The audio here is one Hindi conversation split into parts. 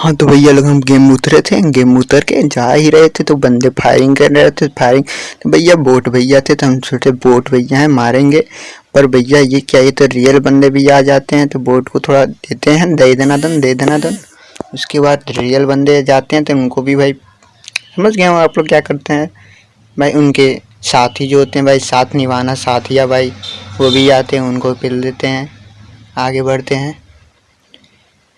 हाँ तो भैया लोग हम गेम उतरे थे गेम उतर के जा ही रहे थे तो बंदे फायरिंग कर रहे थे फायरिंग तो भैया बोट भैया थे तो हम सोचे बोट भैया हैं, मारेंगे। पर भैया ये क्या, ये तो रियल बंदे भी आ जाते हैं तो बोट को थोड़ा देते हैं, दे देना दन दे देना दन उसके बाद रियल बंदे जाते हैं तो उनको भी भाई, समझ गए आप लोग क्या करते हैं? भाई उनके साथी जो होते हैं, भाई साथ निभाना, साथिया भाई, वो भी आते हैं, उनको पिल देते हैं, आगे बढ़ते हैं।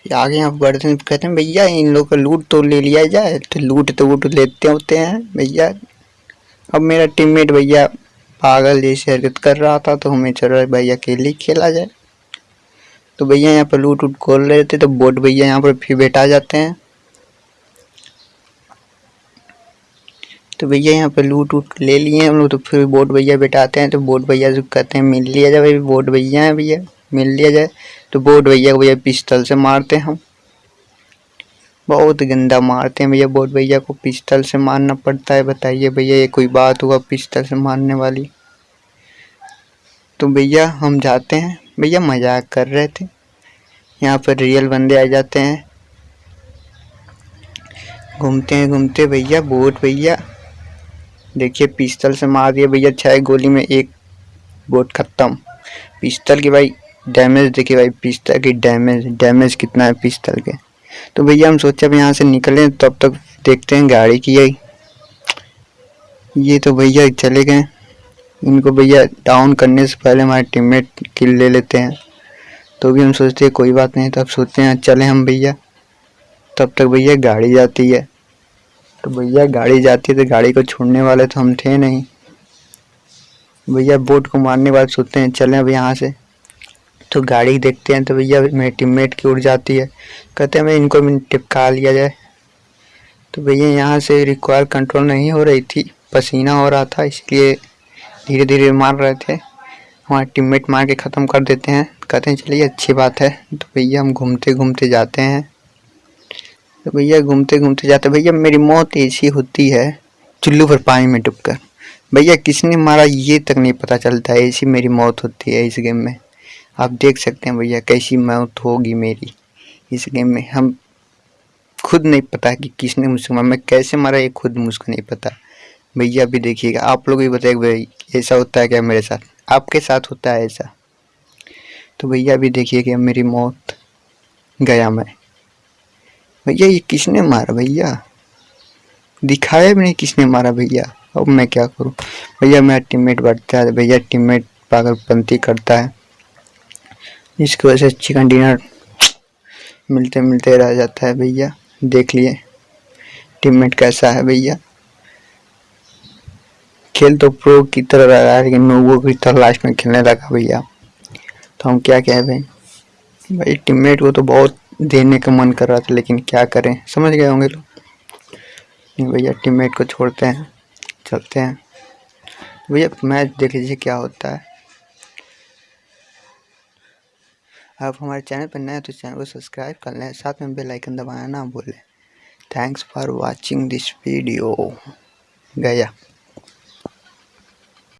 आगे यहाँ बढ़ते हैं, कहते हैं, भैया, इन लोग का लूट तो ले लिया जाए तो लूट तो वूट लेते होते हैं, भैया। अब मेरा टीममेट भैया पागल जैसे हरकत कर रहा था तो हमें चल रहा भैया, अकेले खेला जाए। तो भैया यहाँ पर लूट उट खोल रहे थे तो बोट भैया यहाँ पर फिर बैठा जाते हैं। तो भैया यहाँ पे लूट उट ले लिए हम लोग तो फिर बोट भैया बैठाते हैं तो बोट भैया जो कहते हैं, मिल लिया जाए भाई बोट भैया है भैया, मिल लिया जाए। तो बोट भैया को भैया पिस्टल से मारते हैं हम। बहुत गंदा मारते हैं भैया, बोट भैया को पिस्टल से मारना पड़ता है, बताइए भैया, ये कोई बात हुआ पिस्टल से मारने वाली? तो भैया हम जाते हैं। भैया मज़ाक कर रहे थे। यहाँ पर रियल बंदे आ जाते हैं। घूमते हैं, घूमते भैया, बोट भैया। देखिए पिस्टल से मार दिया भैया छः गोली में एक बोट खत्म। पिस्टल की भाई डैमेज देखिए भाई पिस्टल की डैमेज डैमेज कितना है पिस्टल के। तो भैया हम सोचे अब यहाँ से निकलें तब तक देखते हैं गाड़ी की है। ये तो भैया चले गए। इनको भैया डाउन करने से पहले हमारे टीममेट किल ले लेते हैं। तो भी हम सोचते हैं कोई बात नहीं तब सोचते हैं, चले हम भैया। तब तक भैया गाड़ी जाती है। तो भैया गाड़ी जाती है तो गाड़ी को छोड़ने वाले तो हम थे नहीं। भैया बोट को मारने के बाद सोचते हैं, चलें अब यहाँ से। तो गाड़ी देखते हैं तो भैया मेरे टीममेट की उड़ जाती है। कहते हैं भाई इनको भी टिपका लिया जाए। तो भैया यहाँ से रिक्वायर कंट्रोल नहीं हो रही थी, पसीना हो रहा था, इसलिए धीरे धीरे मार रहे थे। हमारे टीममेट मार के ख़त्म कर देते हैं। कहते हैं, चलिए, अच्छी बात है। तो भैया हम घूमते घूमते जाते हैं। तो भैया घूमते घूमते जाते, भैया, मेरी मौत ऐसी होती है, चुल्लू पर पानी में डूब कर भैया, किसने मारा, ये तक नहीं पता चलता है, ऐसी मेरी मौत होती है इस गेम में। आप देख सकते हैं भैया कैसी मौत होगी मेरी। इस गेम में हम खुद नहीं पता कि किसने मुझसे मारा, मैं कैसे मारा ये खुद मुझको नहीं पता। भैया भी देखिएगा, आप लोग भी बताइए भाई ऐसा होता है क्या मेरे साथ? आपके साथ होता है ऐसा। तो भैया भी देखिए मेरी मौत गया मैं। भैया ये किसने मारा भैया? दिखाया भी नहीं किसने मारा भैया। अब मैं क्या करूँ? भैया मेरा टीममेट बढ़ता है, भैया टीममेट पागलपंती करता है। इसकी वजह से चिकन डिनर मिलते मिलते रह जाता है भैया। देख लिए। टीममेट कैसा है भैया? खेल तो प्रो की तरह रह रहा है, लेकिन वो की तरह लास्ट में खेलने लगा भैया। तो हम क्या कहें भाई? भाई टीममेट को तो बहुत देने का मन कर रहा था, लेकिन क्या करें? समझ गए होंगे लोग। नहीं भैया टीममेट को छोड़ते हैं। चलते हैं। भैया मैच देख लीजिए क्या होता है। आप हमारे चैनल पर नए तो चैनल को सब्सक्राइब कर लें। साथ में बेल आइकन दबाना ना भूलें। Thanks for watching this video. गया।